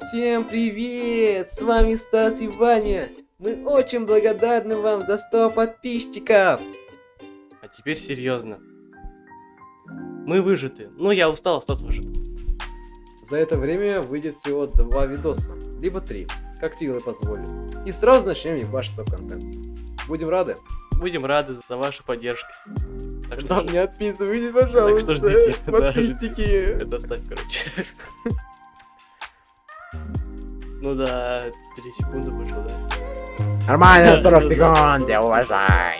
Всем привет! С вами Стас и Ваня. Мы очень благодарны вам за 100 подписчиков. А теперь серьезно. Мы выжиты. Ну, я устал, Стас выжит. За это время выйдет всего два видоса, либо три, как силы позволят. И сразу начнем ебашить топ-контент. Будем рады? Будем рады за вашу поддержку. Так что, Нам ж- не отписывайте, пожалуйста. Так что ждите, да, Подписчики. это ставь, короче. Ну да, 3 секунды вышло, да. Нормально, Да, 40 да, да. секунд, я уважаю.